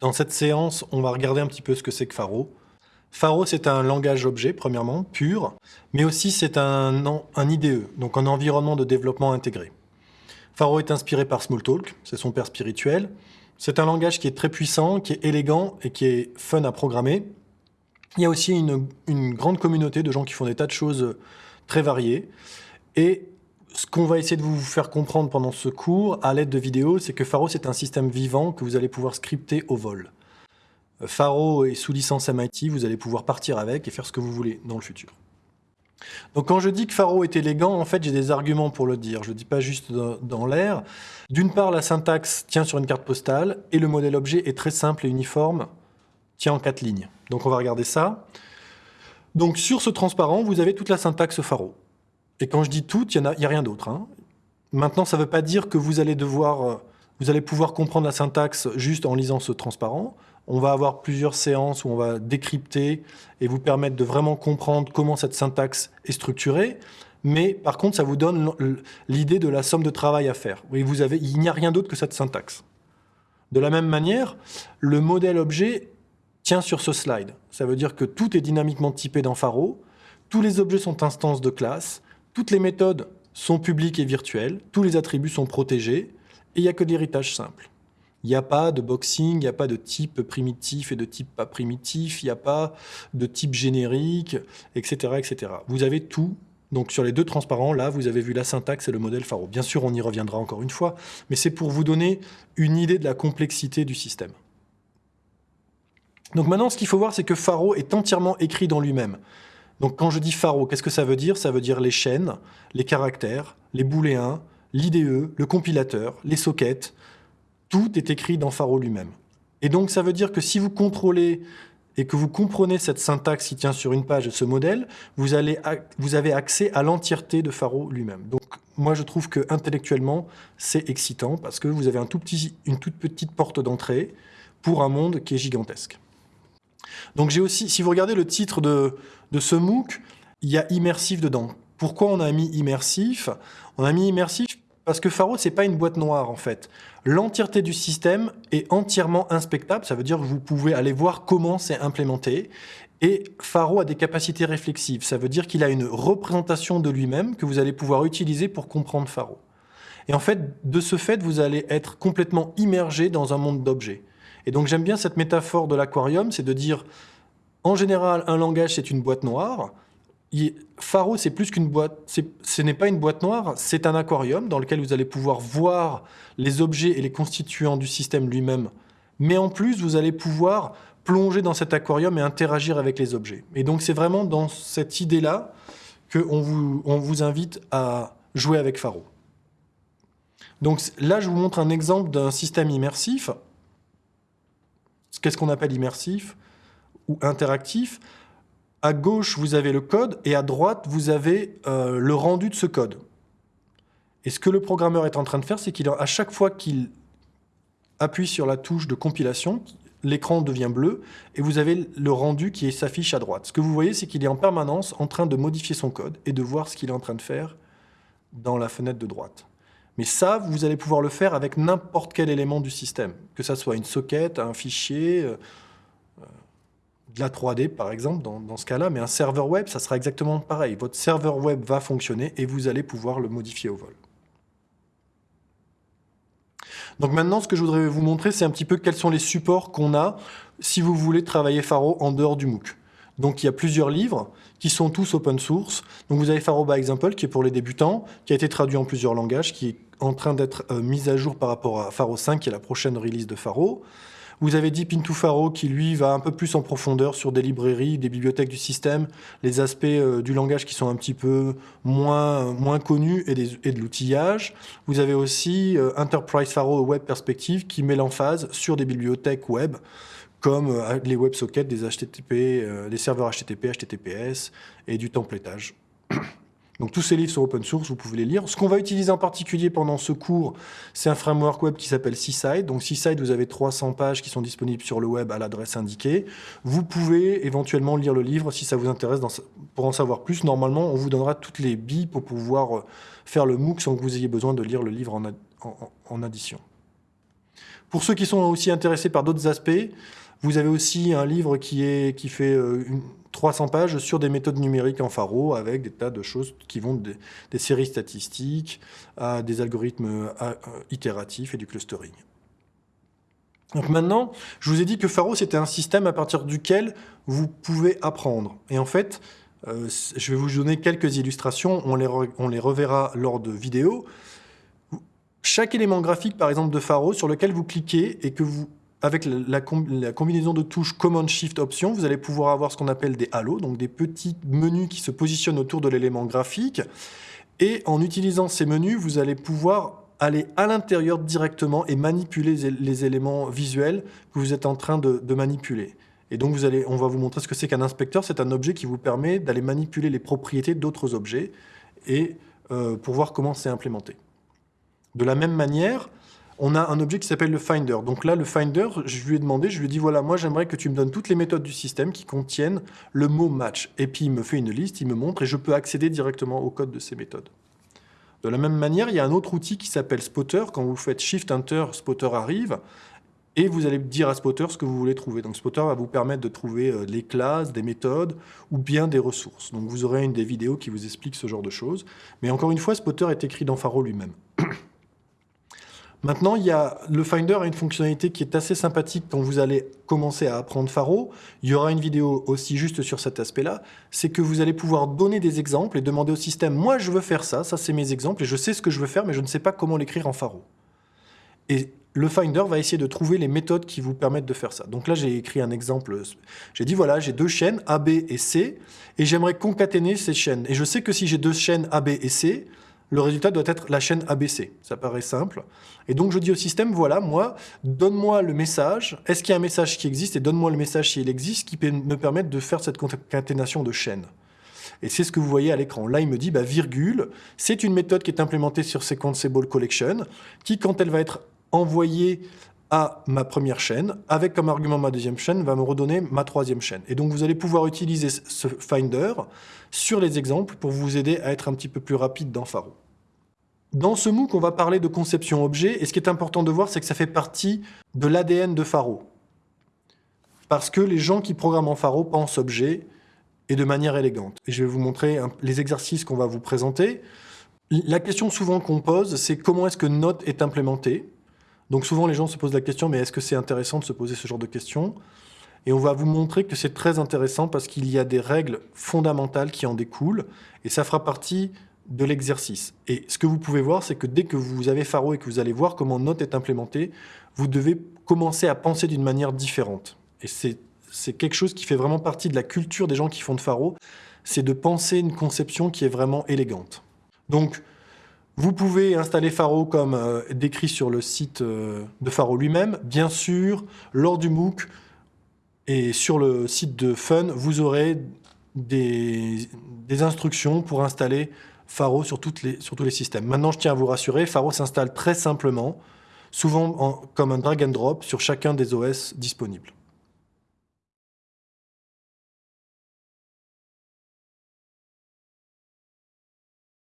Dans cette séance, on va regarder un petit peu ce que c'est que Faro. Faro, c'est un langage objet, premièrement, pur, mais aussi c'est un, IDE, donc un environnement de développement intégré. Faro est inspiré par Smalltalk, c'est son père spirituel. C'est un langage qui est très puissant, qui est élégant et qui est fun à programmer. Il y a aussi une, grande communauté de gens qui font des tas de choses très variées. Ce qu'on va essayer de vous faire comprendre pendant ce cours, à l'aide de vidéos, c'est que Faro, c'est un système vivant que vous allez pouvoir scripter au vol. Faro est sous licence MIT, vous allez pouvoir partir avec et faire ce que vous voulez dans le futur. Donc quand je dis que Faro est élégant, en fait, j'ai des arguments pour le dire. Je ne dis pas juste dans, l'air. D'une part, la syntaxe tient sur une carte postale et le modèle objet est très simple et uniforme, tient en quatre lignes. Donc on va regarder ça. Donc sur ce transparent, vous avez toute la syntaxe Faro. Et quand je dis tout, il n'y a, a, rien d'autre. Hein. Maintenant, ça ne veut pas dire que vous allez devoir, euh, vous allez pouvoir comprendre la syntaxe juste en lisant ce transparent. On va avoir plusieurs séances où on va décrypter et vous permettre de vraiment comprendre comment cette syntaxe est structurée. Mais par contre, ça vous donne l'idée de la somme de travail à faire. Il n'y a rien d'autre que cette syntaxe. De la même manière, le modèle objet tient sur ce slide. Ça veut dire que tout est dynamiquement typé dans Faro, tous les objets sont instances de classe, toutes les méthodes sont publiques et virtuelles, tous les attributs sont protégés, et il n'y a que de l'héritage simple. Il n'y a pas de boxing, il n'y a pas de type primitif et de type pas primitif, il n'y a pas de type générique, etc., etc. Vous avez tout. Donc sur les deux transparents, là, vous avez vu la syntaxe et le modèle Faro. Bien sûr, on y reviendra encore une fois, mais c'est pour vous donner une idée de la complexité du système. Donc maintenant, ce qu'il faut voir, c'est que Faro est entièrement écrit dans lui-même. Donc quand je dis Faro, qu'est-ce que ça veut dire? Ça veut dire les chaînes, les caractères, les booléens, l'IDE, le compilateur, les sockets. Tout est écrit dans Faro lui-même. Et donc ça veut dire que si vous contrôlez et que vous comprenez cette syntaxe qui tient sur une page de ce modèle, vous, allez, vous avez accès à l'entièreté de Faro lui-même. Donc moi je trouve que intellectuellement c'est excitant parce que vous avez une toute petite porte d'entrée pour un monde qui est gigantesque. Donc j'ai aussi, si vous regardez le titre de, ce MOOC, il y a immersif dedans. Pourquoi on a mis immersif? On a mis immersif parce que Faro, c'est pas une boîte noire en fait. L'entièreté du système est entièrement inspectable, ça veut dire que vous pouvez aller voir comment c'est implémenté. Et Faro a des capacités réflexives, ça veut dire qu'il a une représentation de lui-même que vous allez pouvoir utiliser pour comprendre Faro. Et en fait, de ce fait, vous allez être complètement immergé dans un monde d'objets. Et donc j'aime bien cette métaphore de l'aquarium, c'est de dire, en général, un langage, c'est une boîte noire. Faro, c'est plus qu'une boîte, ce n'est pas une boîte noire, c'est un aquarium dans lequel vous allez pouvoir voir les objets et les constituants du système lui-même. Mais en plus, vous allez pouvoir plonger dans cet aquarium et interagir avec les objets. Et donc c'est vraiment dans cette idée-là qu'on vous, vous invite à jouer avec Faro. Donc là, je vous montre un exemple d'un système immersif. Qu'est-ce qu'on appelle immersif ou interactif À gauche, vous avez le code et à droite, vous avez euh, le rendu de ce code. Et ce que le programmeur est en train de faire, c'est qu'à chaque fois qu'il appuie sur la touche de compilation, l'écran devient bleu et vous avez le rendu qui s'affiche à droite. Ce que vous voyez, c'est qu'il est en permanence en train de modifier son code et de voir ce qu'il est en train de faire dans la fenêtre de droite. Mais ça, vous allez pouvoir le faire avec n'importe quel élément du système, que ça soit une socket, un fichier, euh, euh, de la 3D par exemple, dans, dans ce cas-là, mais un serveur web, ça sera exactement pareil. Votre serveur web va fonctionner et vous allez pouvoir le modifier au vol. Donc maintenant, ce que je voudrais vous montrer, c'est un petit peu quels sont les supports qu'on a si vous voulez travailler Faro en dehors du MOOC. Donc il y a plusieurs livres qui sont tous open source. Donc vous avez Faro by Example qui est pour les débutants, qui a été traduit en plusieurs langages, qui est en train d'être euh, mis à jour par rapport à Faro 5, qui est la prochaine release de Faro. Vous avez Deep into Faro qui, lui, va un peu plus en profondeur sur des librairies, des bibliothèques du système, les aspects euh, du langage qui sont un petit peu moins, connus et de l'outillage. Vous avez aussi euh, Enterprise Faro Web Perspective qui met l'emphase sur des bibliothèques web comme euh, les WebSockets, des HTTP, euh, des serveurs HTTP, HTTPS et du templétage. Donc tous ces livres sont open source, vous pouvez les lire. Ce qu'on va utiliser en particulier pendant ce cours, c'est un framework web qui s'appelle Seaside. Donc Seaside, vous avez 300 pages qui sont disponibles sur le web à l'adresse indiquée. Vous pouvez éventuellement lire le livre si ça vous intéresse. Pour en savoir plus, normalement, on vous donnera toutes les billes pour pouvoir euh, faire le MOOC sans que vous ayez besoin de lire le livre en, en addition. Pour ceux qui sont aussi intéressés par d'autres aspects, vous avez aussi un livre qui, est, qui fait euh, une, 300 pages sur des méthodes numériques en Faro avec des tas de choses qui vont des, séries statistiques à des algorithmes itératifs et du clustering. Donc maintenant, je vous ai dit que Faro, c'était un système à partir duquel vous pouvez apprendre. Et en fait, euh, je vais vous donner quelques illustrations, on les, on les reverra lors de vidéos. Chaque élément graphique, par exemple, de Faro, sur lequel vous cliquez et que vous avec la, combinaison de touches Command Shift Option, vous allez pouvoir avoir ce qu'on appelle des halos, donc des petits menus qui se positionnent autour de l'élément graphique. Et en utilisant ces menus, vous allez pouvoir aller à l'intérieur directement et manipuler les éléments visuels que vous êtes en train de, manipuler. Et donc, on va vous montrer ce que c'est qu'un inspecteur. C'est un objet qui vous permet d'aller manipuler les propriétés d'autres objets et euh, pour voir comment c'est implémenté. De la même manière, on a un objet qui s'appelle le Finder. Donc là, le Finder, je lui ai demandé, je lui ai dit, voilà, moi j'aimerais que tu me donnes toutes les méthodes du système qui contiennent le mot match. Et puis il me fait une liste, il me montre, et je peux accéder directement au code de ces méthodes. De la même manière, il y a un autre outil qui s'appelle Spotter. Quand vous faites Shift-Enter, Spotter arrive, et vous allez dire à Spotter ce que vous voulez trouver. Donc Spotter va vous permettre de trouver euh, les classes, des méthodes, ou bien des ressources. Donc vous aurez une des vidéos qui vous explique ce genre de choses. Mais encore une fois, Spotter est écrit dans Faro lui-même. Maintenant, le Finder a une fonctionnalité qui est assez sympathique quand vous allez commencer à apprendre Faro. Il y aura une vidéo aussi juste sur cet aspect-là. C'est que vous allez pouvoir donner des exemples et demander au système « Moi, je veux faire ça, ça c'est mes exemples, et je sais ce que je veux faire, mais je ne sais pas comment l'écrire en Faro. » Et le Finder va essayer de trouver les méthodes qui vous permettent de faire ça. Donc là, j'ai écrit un exemple. J'ai dit, voilà, j'ai deux chaînes, A, B et C, et j'aimerais concaténer ces chaînes. Et je sais que si j'ai deux chaînes A, B et C, le résultat doit être la chaîne ABC. Ça paraît simple. Et donc je dis au système, voilà, moi, donne-moi le message, est-ce qu'il y a un message qui existe, et donne-moi le message s'il existe, qui peut me permettre de faire cette concaténation de chaînes. Et c'est ce que vous voyez à l'écran. Là, il me dit, bah, virgule, c'est une méthode qui est implémentée sur Sequenceable Collection, qui, quand elle va être envoyée à ma première chaîne, avec comme argument ma deuxième chaîne, va me redonner ma troisième chaîne. Et donc vous allez pouvoir utiliser ce Finder sur les exemples pour vous aider à être un petit peu plus rapide dans Faro. Dans ce MOOC, on va parler de conception objet, et ce qui est important de voir, c'est que ça fait partie de l'ADN de Faro. Parce que les gens qui programment en Faro pensent objet, et de manière élégante. Et je vais vous montrer les exercices qu'on va vous présenter. La question souvent qu'on pose, c'est comment est-ce que Note est implémenté donc souvent, les gens se posent la question, mais est-ce que c'est intéressant de se poser ce genre de questions? Et on va vous montrer que c'est très intéressant parce qu'il y a des règles fondamentales qui en découlent, et ça fera partie de l'exercice. Et ce que vous pouvez voir, c'est que dès que vous avez Faro et que vous allez voir comment Note est implémenté, vous devez commencer à penser d'une manière différente. Et c'est quelque chose qui fait vraiment partie de la culture des gens qui font de Faro, c'est de penser une conception qui est vraiment élégante. Donc, vous pouvez installer Faro comme euh, décrit sur le site euh, de Faro lui-même. Bien sûr, lors du MOOC et sur le site de Fun, vous aurez des, instructions pour installer Faro sur, toutes les, sur, tous les systèmes. Maintenant, je tiens à vous rassurer, Faro s'installe très simplement, souvent comme un drag and drop sur chacun des OS disponibles.